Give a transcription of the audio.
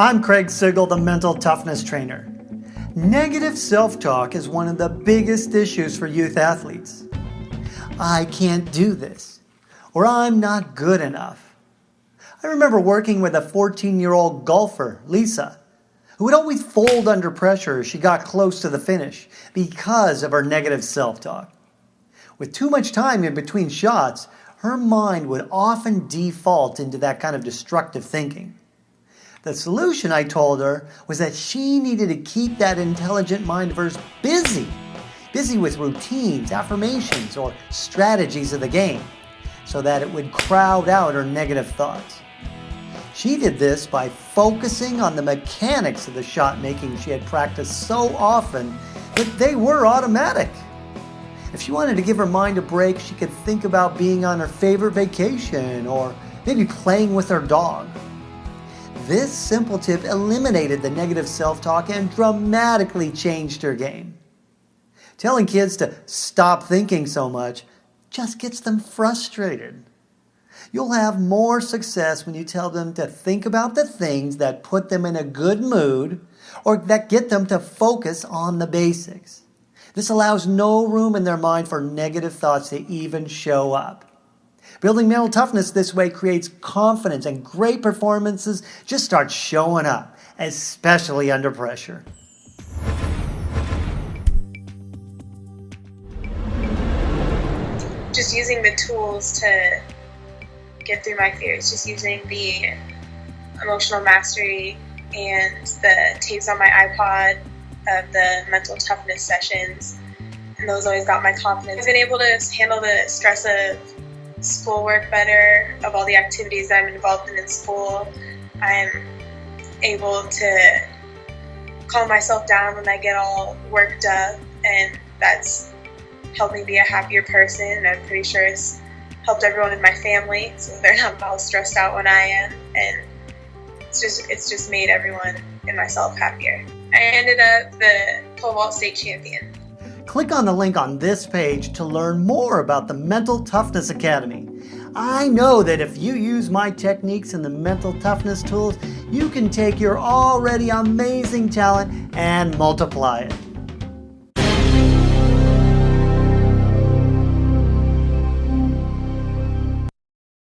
I'm Craig Sigl, the mental toughness trainer. Negative self-talk is one of the biggest issues for youth athletes. I can't do this, or I'm not good enough. I remember working with a 14-year-old golfer, Lisa, who would always fold under pressure as she got close to the finish because of her negative self-talk. With too much time in between shots, her mind would often default into that kind of destructive thinking. The solution, I told her, was that she needed to keep that intelligent mind of hers busy. Busy with routines, affirmations, or strategies of the game, so that it would crowd out her negative thoughts. She did this by focusing on the mechanics of the shot making she had practiced so often that they were automatic. If she wanted to give her mind a break, she could think about being on her favorite vacation or maybe playing with her dog. This simple tip eliminated the negative self-talk and dramatically changed her game. Telling kids to stop thinking so much just gets them frustrated. You'll have more success when you tell them to think about the things that put them in a good mood or that get them to focus on the basics. This allows no room in their mind for negative thoughts to even show up. Building mental toughness this way creates confidence and great performances just start showing up, especially under pressure. Just using the tools to get through my fears, just using the emotional mastery and the tapes on my iPod of the mental toughness sessions. And those always got my confidence. I've been able to handle the stress of schoolwork better, of all the activities I'm involved in in school. I'm able to calm myself down when I get all worked up, and that's helped me be a happier person. I'm pretty sure it's helped everyone in my family, so they're not all stressed out when I am, and it's just it's just made everyone and myself happier. I ended up the pole vault state champion. Click on the link on this page to learn more about the Mental Toughness Academy. I know that if you use my techniques and the mental toughness tools, you can take your already amazing talent and multiply it.